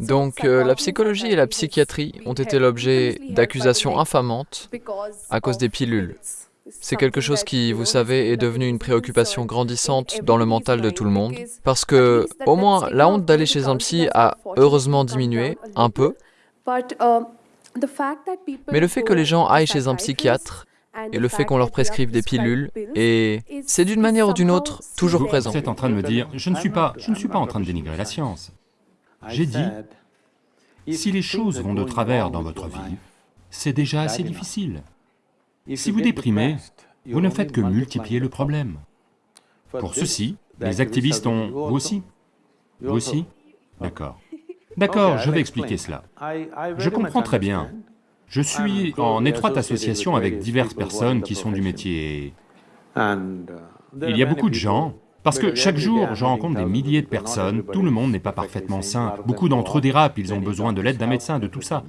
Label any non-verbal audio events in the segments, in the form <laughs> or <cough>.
Donc euh, la psychologie et la psychiatrie ont été l'objet d'accusations infamantes à cause des pilules. C'est quelque chose qui, vous savez, est devenu une préoccupation grandissante dans le mental de tout le monde, parce que, au moins, la honte d'aller chez un psy a heureusement diminué, un peu, mais le fait que les gens aillent chez un psychiatre et le fait qu'on leur prescrive des pilules, et c'est d'une manière ou d'une autre toujours présent. Vous êtes en train de me dire, je ne suis pas, je ne suis pas en train de dénigrer la science. J'ai dit, si les choses vont de travers dans votre vie, c'est déjà assez difficile. Si vous déprimez, vous ne faites que multiplier le problème. Pour ceci, les activistes ont... Vous aussi Vous aussi <laughs> D'accord. <laughs> D'accord, je vais expliquer cela. Je comprends très bien. Je suis en étroite association avec diverses personnes qui sont du métier. Il y a beaucoup de gens, parce que chaque jour, je rencontre des milliers de personnes, tout le monde n'est pas parfaitement sain, beaucoup d'entre eux dérapent, ils ont besoin de l'aide d'un médecin, de tout ça.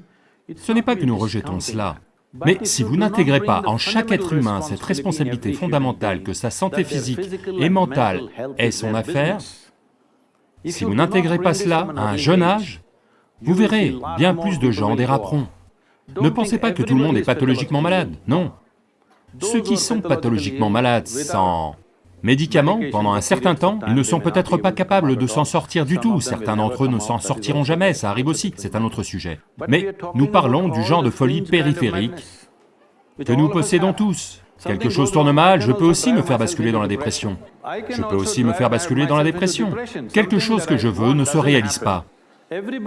Ce n'est pas que nous rejetons cela, mais si vous n'intégrez pas en chaque être humain cette responsabilité fondamentale que sa santé physique et mentale est son affaire, si vous n'intégrez pas cela à un jeune âge, vous verrez, bien plus de gens déraperont. Ne pensez pas que tout le monde est pathologiquement malade, non. Ceux qui sont pathologiquement malades sans médicaments, pendant un certain temps, ils ne sont peut-être pas capables de s'en sortir du tout, certains d'entre eux ne s'en sortiront jamais, ça arrive aussi, c'est un autre sujet. Mais nous parlons du genre de folie périphérique que nous possédons tous. Quelque chose tourne mal, je peux aussi me faire basculer dans la dépression. Je peux aussi me faire basculer dans la dépression. Quelque chose que je veux ne se réalise pas.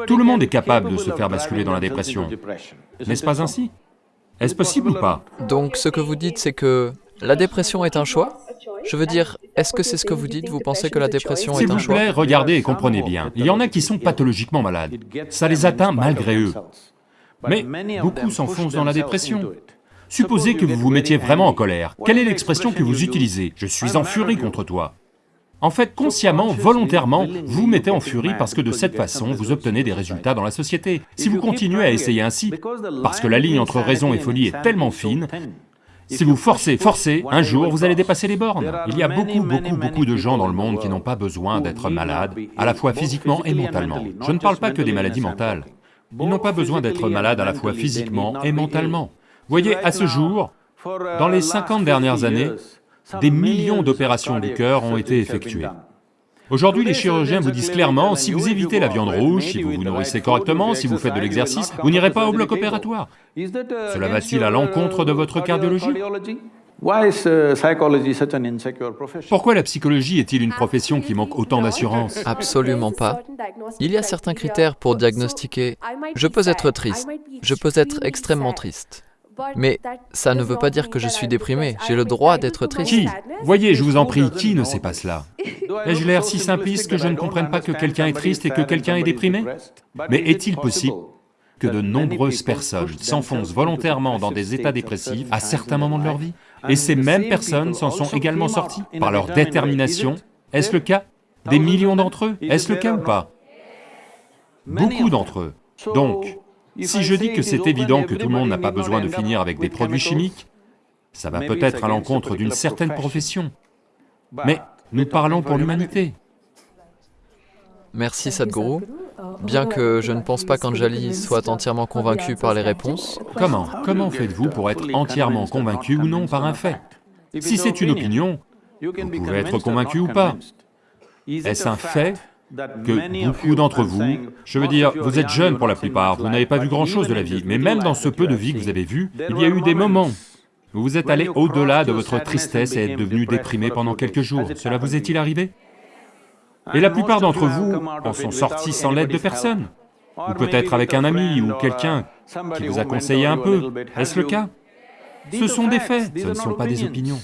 Tout le monde est capable de se faire basculer dans la dépression. N'est-ce pas ainsi? Est-ce possible ou pas? Donc ce que vous dites, c'est que la dépression est un choix Je veux dire, est-ce que c'est ce que vous dites? Vous pensez que la dépression est un choix? S'il vous plaît, regardez et comprenez bien. Il y en a qui sont pathologiquement malades. Ça les atteint malgré eux. Mais beaucoup s'enfoncent dans la dépression. Supposez que vous vous mettiez vraiment en colère. Quelle est l'expression que vous utilisez? Je suis en furie contre toi. En fait, consciemment, volontairement, vous vous mettez en furie parce que de cette façon, vous obtenez des résultats dans la société. Si vous continuez à essayer ainsi, parce que la ligne entre raison et folie est tellement fine, si vous forcez, forcez, un jour vous allez dépasser les bornes. Il y a beaucoup, beaucoup, beaucoup de gens dans le monde qui n'ont pas besoin d'être malades, à la fois physiquement et mentalement. Je ne parle pas que des maladies mentales. Ils n'ont pas besoin d'être malades à la fois physiquement et mentalement. Voyez, à ce jour, dans les 50 dernières années, des millions d'opérations du cœur ont été effectuées. Aujourd'hui, les chirurgiens vous disent clairement, si vous évitez la viande rouge, si vous vous nourrissez correctement, si vous faites de l'exercice, vous n'irez pas au bloc opératoire. Cela va-t-il à l'encontre de votre cardiologie? Pourquoi la psychologie est-il une profession qui manque autant d'assurance? Absolument pas. Il y a certains critères pour diagnostiquer. Je peux être triste, je peux être extrêmement triste. Mais ça ne veut pas dire que je suis déprimé, j'ai le droit d'être triste. Qui? Voyez, je vous en prie, qui ne sait pas cela. <laughs> Ai-je l'air si simpliste que je ne comprenne pas que quelqu'un est triste et que quelqu'un est déprimé. Mais est-il possible que de nombreuses personnes s'enfoncent volontairement dans des états dépressifs à certains moments de leur vie Et ces mêmes personnes s'en sont également sorties par leur détermination? Est-ce le cas? Des millions d'entre eux? Est-ce le cas ou pas? Beaucoup d'entre eux. Donc, si je dis que c'est évident que tout le monde n'a pas besoin de finir avec des produits chimiques, ça va peut-être à l'encontre d'une certaine profession. Mais nous parlons pour l'humanité. Merci Sadhguru. Bien que je ne pense pas qu'Anjali soit entièrement convaincue par les réponses. Comment? Comment faites-vous pour être entièrement convaincu ou non par un fait? Si c'est une opinion, vous pouvez être convaincu ou pas. Est-ce un fait que beaucoup d'entre vous, je veux dire, vous êtes jeunes pour la plupart, vous n'avez pas vu grand-chose de la vie, mais même dans ce peu de vie que vous avez vu, il y a eu des moments où vous êtes allé au-delà de votre tristesse et êtes devenu déprimé pendant quelques jours. Cela vous est-il arrivé? Et la plupart d'entre vous en sont sortis sans l'aide de personne, ou peut-être avec un ami ou quelqu'un qui vous a conseillé un peu. Est-ce le cas? Ce sont des faits, ce ne sont pas des opinions.